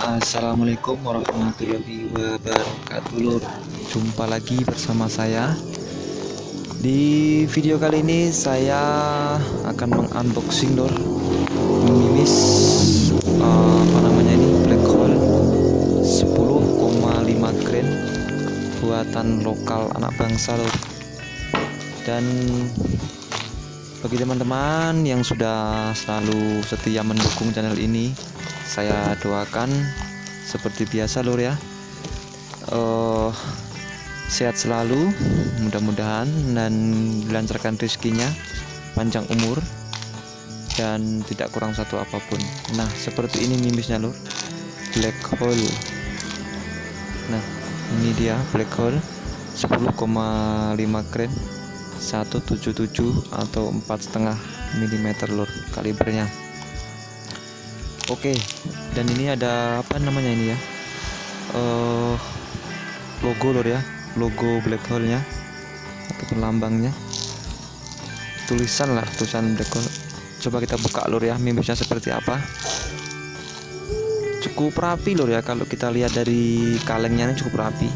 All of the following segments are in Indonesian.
Assalamualaikum warahmatullahi wabarakatuh. Lur Jumpa lagi bersama saya. Di video kali ini saya akan mengunboxing lur Memimis uh, Apa namanya ini? Black hole. 10,5 grain Buatan lokal anak bangsa lur Dan bagi teman-teman yang sudah selalu setia mendukung channel ini saya doakan seperti biasa lur ya. Uh, sehat selalu mudah-mudahan dan dilancarkan rezekinya panjang umur dan tidak kurang satu apa pun. Nah seperti ini mimisnya lur. Black hole. Nah ini dia black hole. 10,5 grain 177 atau empat setengah mm lur kalibernya oke dan ini ada apa namanya ini ya? Uh, logo lur ya logo black hole nya ataupun lambangnya. Tulisan lah tulisan black hole. Coba kita buka lur ya mimisnya seperti apa. Cukup rapi lur ya kalau kita lihat dari kalengnya ini cukup rapi.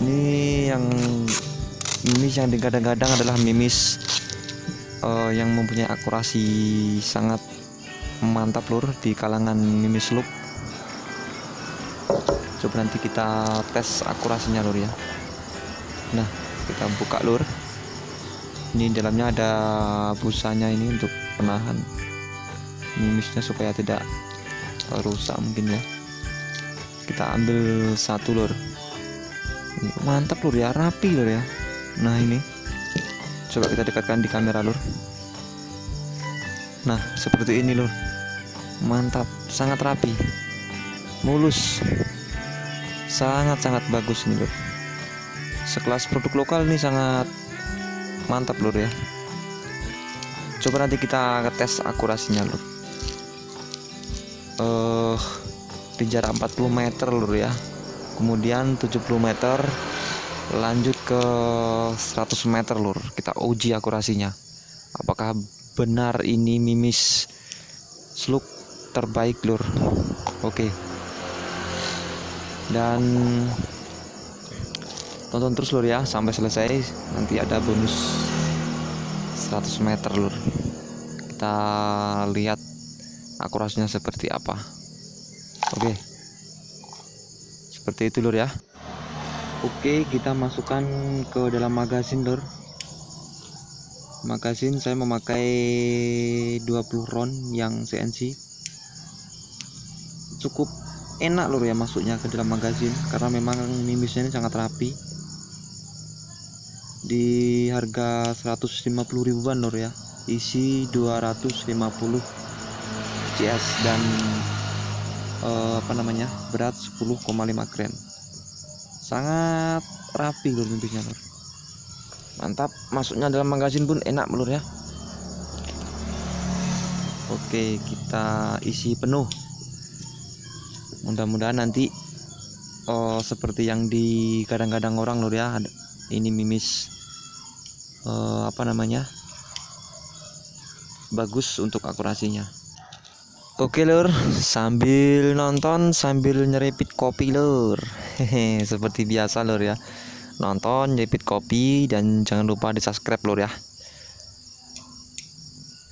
Ini yang mimis yang digadang-gadang adalah mimis uh, yang mempunyai akurasi sangat mantap lur di kalangan mimis loop. Coba nanti kita tes akurasinya lur ya. Nah kita buka lur. Ini dalamnya ada busanya ini untuk penahan mimisnya supaya tidak rusak mungkin ya. Kita ambil satu lur. Mantap lur ya. Rapi lur ya. Nah ini coba kita dekatkan di kamera lur. Nah seperti ini lur. Mantap sangat rapi. Mulus. Sangat-sangat bagus nih lur. Sekelas produk lokal ini sangat mantap lur ya. Coba nanti kita tes akurasinya lur. Uh, di jarak 40 meter lur ya. Kemudian 70 meter lanjut ke 100 meter lur. Kita uji akurasinya. Apakah benar ini mimis sluk terbaik lur? Oke. Dan tonton terus lur ya. Sampai selesai nanti ada bonus 100 meter lur. Kita lihat akurasinya seperti apa. Oke. Seperti itu lur ya oke kita masukkan ke dalam magazin lur magazin saya memakai 20 round yang CNC cukup enak lur ya masuknya ke dalam magazin karena memang mimisnya ini sangat rapi. Di harga 150 ribuan lur ya. Isi 250 CS dan uh, apa namanya berat 10,5 gram sangat rapi lur mimpinya lur. Mantap. Masuknya dalam magazin pun enak lur ya. Oke kita isi penuh. Mudah-mudahan nanti oh, seperti yang di kadang-kadang orang lur ya. Ini mimis uh, apa namanya bagus untuk akurasinya. Oke lur, sambil nonton sambil nyeripit kopi lur. Hehe, seperti biasa lur ya. Nonton, nyeripit kopi dan jangan lupa di subscribe lur ya.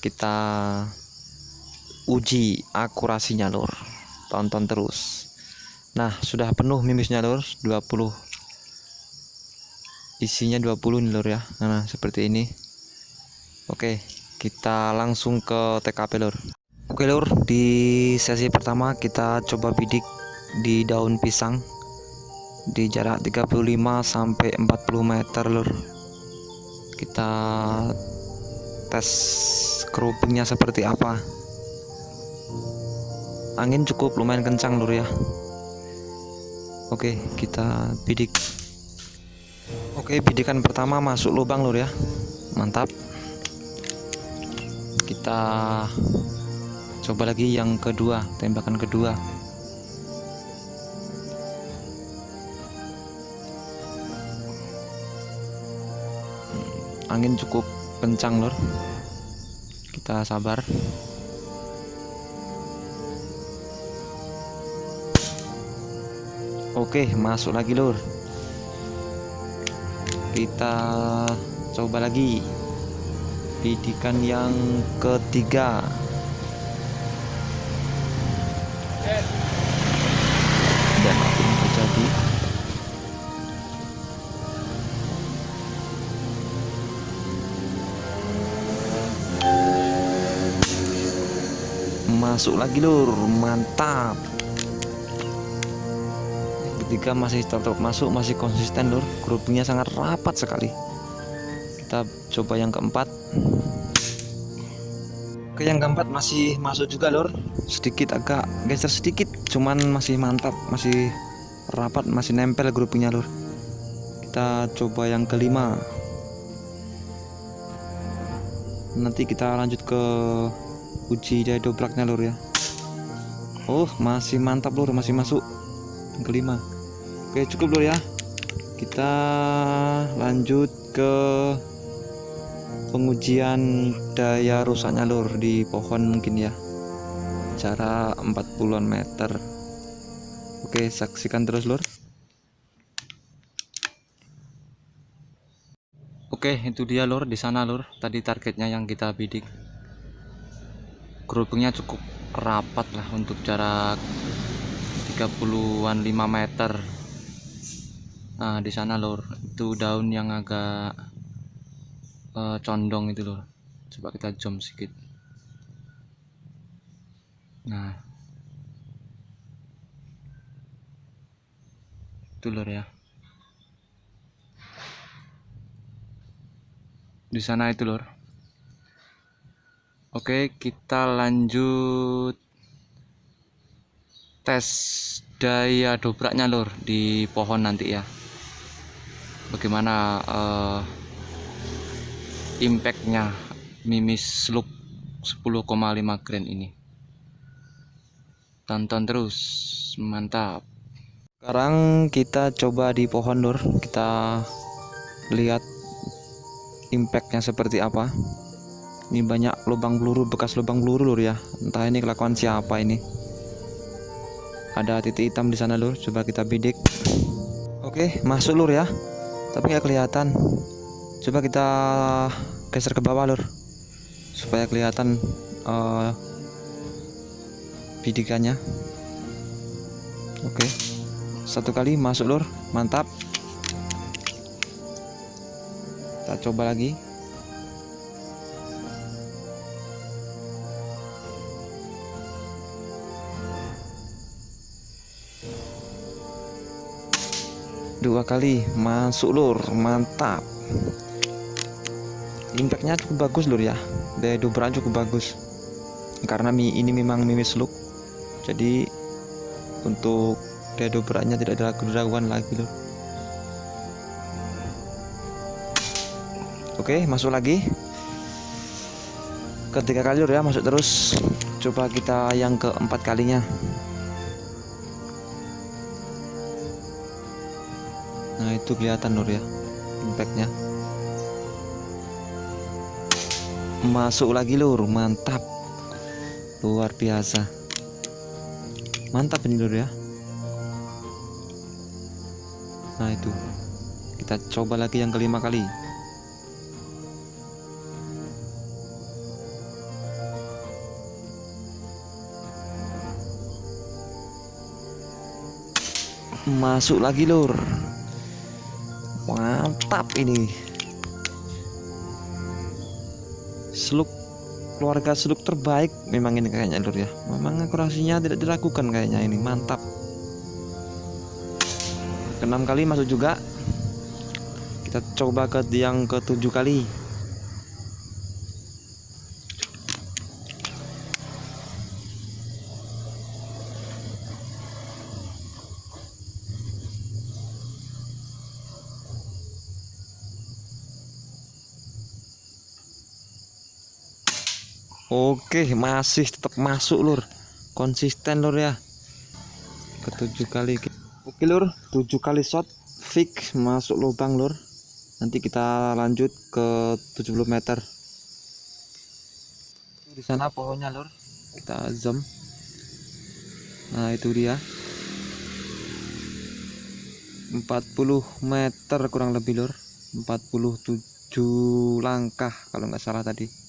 Kita uji akurasinya lur. Tonton terus. Nah, sudah penuh mimisnya lur, 20. Isinya 20 nih lur ya. Nah, seperti ini. Oke, kita langsung ke TKP lur. Oke lur, di sesi pertama kita coba bidik di daun pisang di jarak 35 sampai 40 meter lur. Kita tes kerupingnya seperti apa. Angin cukup lumayan kencang lur ya. Oke, kita bidik. Oke, bidikan pertama masuk lubang lur ya. Mantap. Kita coba lagi yang kedua tembakan kedua angin cukup kencang lor kita sabar. Oke masuk lagi lor kita coba lagi. Bidikan yang ketiga. Dan aku terjadi. Masuk lagi lur. Mantap. Ketiga masih tetap masuk masih konsisten lur. Grupnya sangat rapat sekali. Kita coba yang keempat. Oke yang keempat masih masuk juga lur. Sedikit agak geser sedikit cuman masih mantap masih rapat masih nempel grupnya lur. Kita coba yang kelima. Nanti kita lanjut ke uji daya dobraknya lur ya. Oh masih mantap lur. Masih masuk. Yang kelima. Oke cukup lur ya. Kita lanjut ke pengujian daya rusaknya lur di pohon mungkin ya. Jarak 40-an meter. Oke saksikan terus lur. Oke itu dia lur. Di sana lur. Tadi targetnya yang kita bidik gerobengnya cukup rapat lah untuk jarak 30-an 5 meter. Nah di sana lur itu daun yang agak uh, condong itu loh coba kita zoom sedikit. Nah. Itu lor ya. Di sana itu lor oke kita lanjut. Tes daya dobraknya lor di pohon nanti ya. Bagaimana uh, impactnya mimis look 10,5 grand ini? Tonton terus. Mantap. Sekarang kita coba di pohon lur. Kita lihat impactnya seperti apa ini banyak lubang peluru bekas lubang peluru lur ya. Entah ini kelakuan siapa ini. Ada titik hitam di sana lur. Coba kita bidik. Oke masuk lur ya. Tapi nggak kelihatan. Coba kita geser ke bawah lur. Supaya kelihatan uh, bidikannya. Oke. Satu kali masuk lur. Mantap. Kita coba lagi dua kali. Masuk lur. Mantap. Impactnya cukup bagus lur ya. Daya dobrak cukup bagus. Karena mi ini memang mimis look. Jadi untuk daya dobraknya tidak ada keraguan lagi lur. Oke masuk lagi. Ketiga kali lur ya. Masuk terus. Coba kita yang keempat kalinya itu kelihatan lur ya impactnya. Masuk lagi lur. Mantap. Luar biasa. Mantap ini lur ya. Nah itu. Kita coba lagi yang kelima kali. Masuk lagi lur mantap ini. Seluk keluarga seluk terbaik memang ini kayaknya lur ya. Memang akurasinya tidak dilakukan kayaknya ini. Mantap. Keenam kali masuk juga. Kita coba ke yang ketujuh kali Oke masih tetap masuk lur. Konsisten lur ya. Ketujuh kali oke lur. Tujuh kali shot fix masuk lubang lur. Nanti kita lanjut ke 70 meter. Di sana pohonnya lur. Kita zoom nah itu dia. 40 meter kurang lebih lur. 47 langkah kalau nggak salah tadi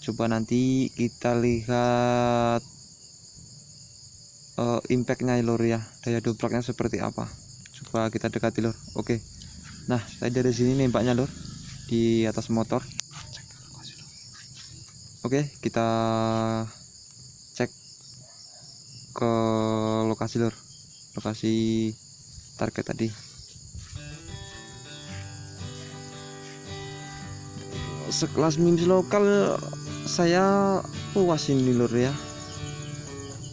coba nanti kita lihat uh, impactnya ya, lur ya. Daya dobraknya seperti apa. Coba kita dekati lur. Oke. Nah saya dari sini nembaknya lur di atas motor. Oke kita cek ke lokasi lur. Lokasi target tadi. Sekelas mimis lokal saya puas ini lur ya.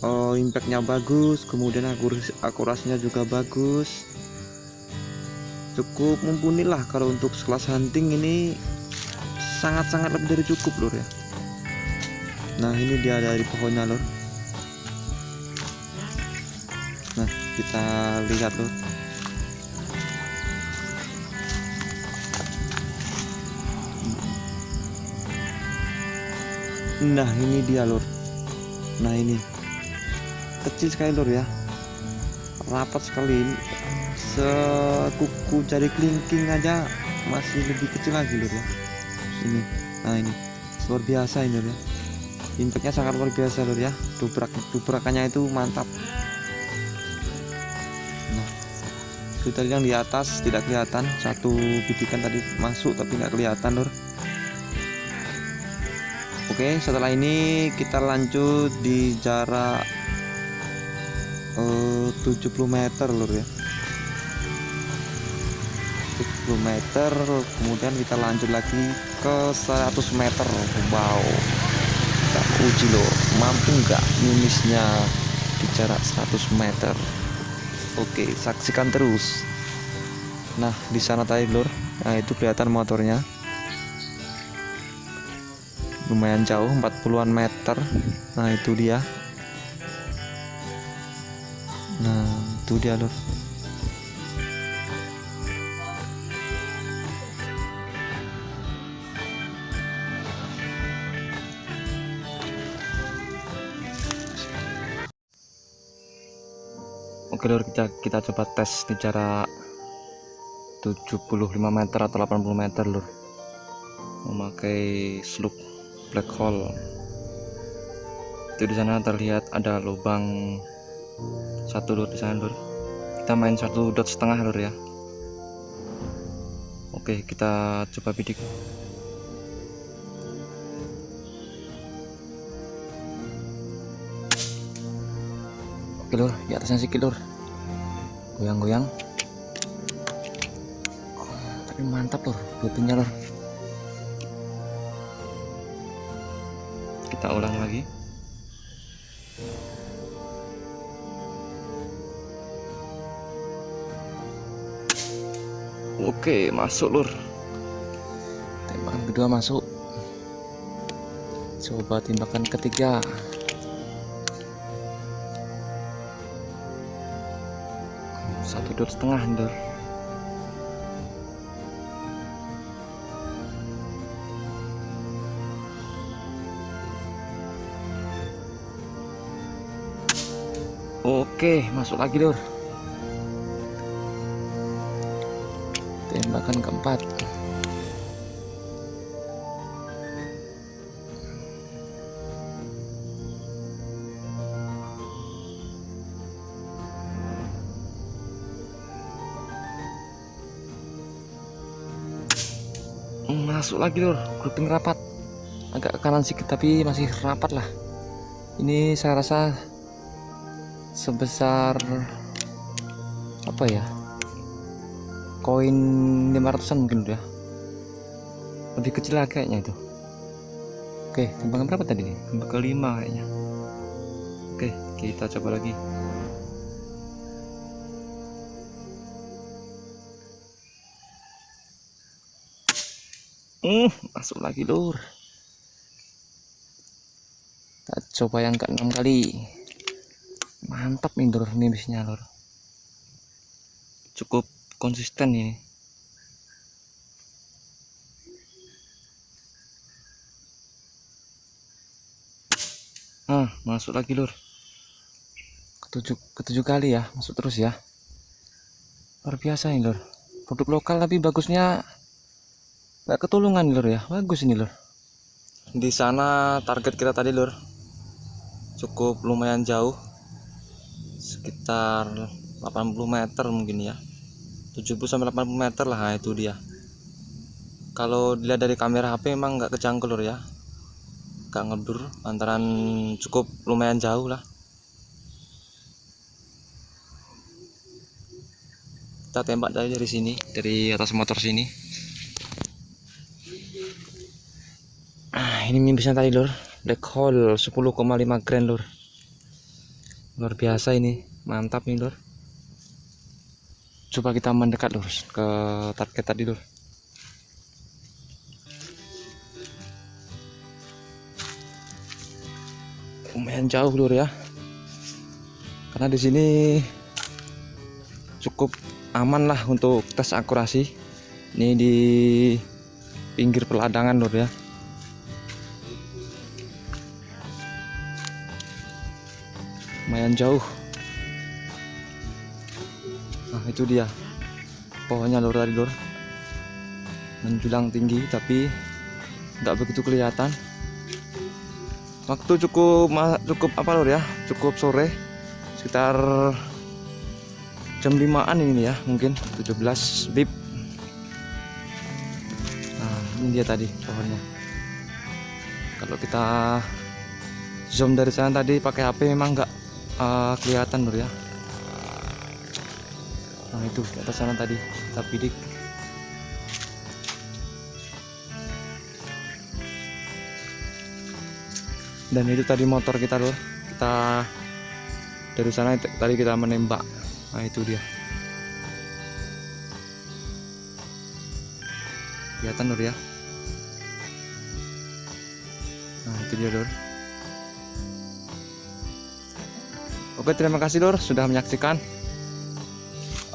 Oh, impactnya bagus kemudian akuras akurasinya juga bagus. Cukup mumpuni lah kalau untuk sekelas hunting ini sangat-sangat lebih dari cukup lur ya. Nah ini dia dari pohonnya lur. Nah kita lihat lur nah ini dia lur. Nah ini. Kecil sekali lur ya. Rapat sekali. Sekuku cari kelingking aja masih lebih kecil lagi lur ya. Ini. Nah ini. Luar biasa ini lur ya. Impactnya sangat luar biasa lur ya. Dubrak dubrakannya itu mantap. Nah itu yang di atas tidak kelihatan. Satu bidikan tadi masuk tapi nggak kelihatan lur Oke setelah ini kita lanjut di jarak eh, uh, 70 meter lur ya. 70 meter kemudian kita lanjut lagi ke 100 meter. Wow. Kita uji loh mampu nggak mimisnya di jarak 100 meter? Oke saksikan terus. Nah di sana tadi lur. Nah itu kelihatan motornya lumayan jauh 40-an meter. Nah itu dia. Nah itu dia lur. Oke lur kita kita coba tes di jarak 75 meter atau 80 meter lur. Memakai slug black hole. Itu di sana terlihat ada lubang satu lur di sana lur. Kita main satu dot setengah lur ya. Oke kita coba bidik. Oke lur di atasnya sedikit lur. Goyang-goyang. Tapi mantap lur butinya lur kita ulang lagi. Oke masuk lur. Tembakan kedua masuk. Coba tembakan ketiga. Satu dot setengah lur Oke, masuk lagi, Lur. Tembakan keempat. Masuk lagi, Lur. Grouping rapat. Agak ke kanan sedikit tapi masih rapat lah. Ini saya rasa sebesar apa ya koin 500an mungkin udah. Lebih kecil lagi kayaknya itu. Oke tembakan berapa tadi nih kelima kayaknya. Oke kita coba lagi. Hmm, masuk lagi lur. Kita coba yang keenam kali mantap nih lur nimbisnya lur cukup konsisten ini. Nah masuk lagi lur ketujuh ketujuh kali ya masuk terus ya. Luar biasa ini lur produk lokal tapi bagusnya nggak ketulungan lur ya. Bagus ini lur di sana target kita tadi lur cukup lumayan jauh sekitar 80 meter mungkin ya. 70 sampai 80 meter lah itu dia. Kalau dilihat dari kamera HP emang nggak kejangkau lur ya. Nggak ngedur antaran cukup lumayan jauh lah. Kita tembak dari dari sini dari atas motor sini. Ah ini mimisnya tadi lur. Black hole 10,5 grand lur. Luar biasa ini mantap nih lur coba kita mendekat lur ke target tadi lur lumayan jauh lur ya. Karena di sini cukup aman lah untuk tes akurasi. Ini di pinggir peladangan lur ya. Lumayan jauh itu dia. Pohonnya lur tadi lur menjulang tinggi tapi nggak begitu kelihatan. Waktu cukup cukup apa lur ya? Cukup sore sekitar jam 5an ini ya mungkin. 17 bib nah ini dia tadi pohonnya. Kalau kita zoom dari sana tadi pakai HP memang nggak uh, kelihatan lur ya nah itu di atas sana tadi kita bidik dan itu tadi motor kita lur kita dari sana tadi kita menembak. Nah itu dia. Kelihatan lur ya? Nah itu dia lur oke terima kasih lur sudah menyaksikan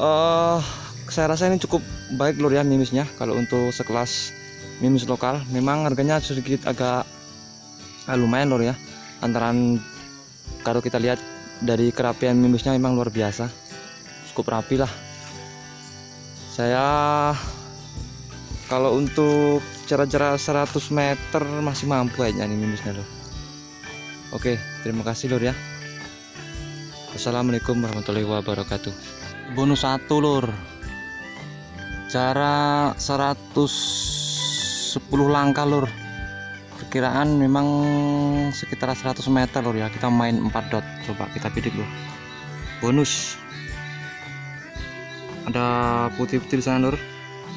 uh, saya rasa ini cukup baik lur ya mimisnya. Kalau untuk sekelas mimis lokal memang harganya sedikit agak ah, lumayan lur ya. Antaran kalau kita lihat dari kerapian mimisnya memang luar biasa. Cukup rapi lah. Saya kalau untuk jarak-jarak 100 meter masih mampu aja nih minusnya loh oke terima kasih lur ya. Assalamualaikum warahmatullahi wabarakatuh bonus satu lur. Jarak 110 langkah lur. Perkiraan memang sekitar 100 meter lur ya. Kita main 4 dot. Coba kita bidik lur. Bonus. Ada putih-putih di sana lur.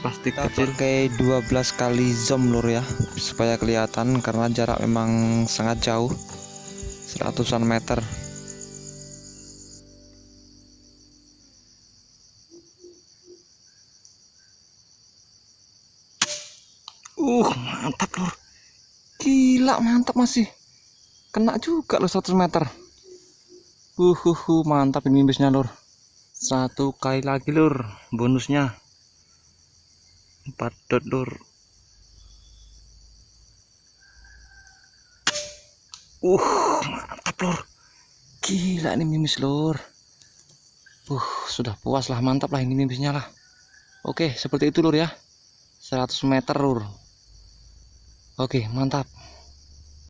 Plastik kita kecil. kayak 12 kali zoom lur ya supaya kelihatan karena jarak memang sangat jauh. Seratusan meter uh mantap lur gila mantap masih. Kena juga loh 100 meter. Uh, uh, uh mantap ini bisnya lur satu kali lagi lur bonusnya. Empat dot lur. Uh mantap lur. Gila ini mimis lur. Uh sudah puas lah mantap lah ini mimisnya lah. Oke seperti itu lur ya. 100 meter lur oke mantap